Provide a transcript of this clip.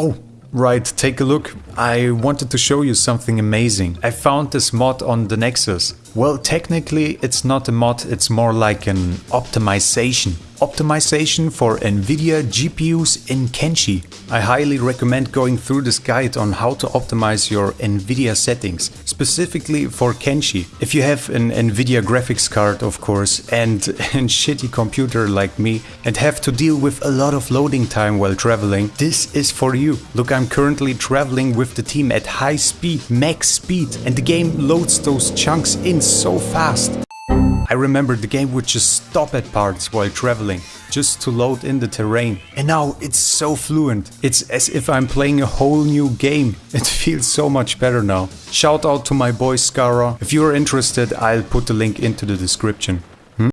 Oh, right, take a look. I wanted to show you something amazing. I found this mod on the Nexus. Well, technically it's not a mod, it's more like an optimization. Optimization for Nvidia GPUs in Kenshi. I highly recommend going through this guide on how to optimize your Nvidia settings, specifically for Kenshi. If you have an Nvidia graphics card, of course, and a shitty computer like me, and have to deal with a lot of loading time while traveling, this is for you. Look, I'm currently traveling with the team at high speed, max speed, and the game loads those chunks in so fast. I remember the game would just stop at parts while traveling, just to load in the terrain. And now it's so fluent. It's as if I'm playing a whole new game. It feels so much better now. Shout out to my boy Skara. If you're interested, I'll put the link into the description.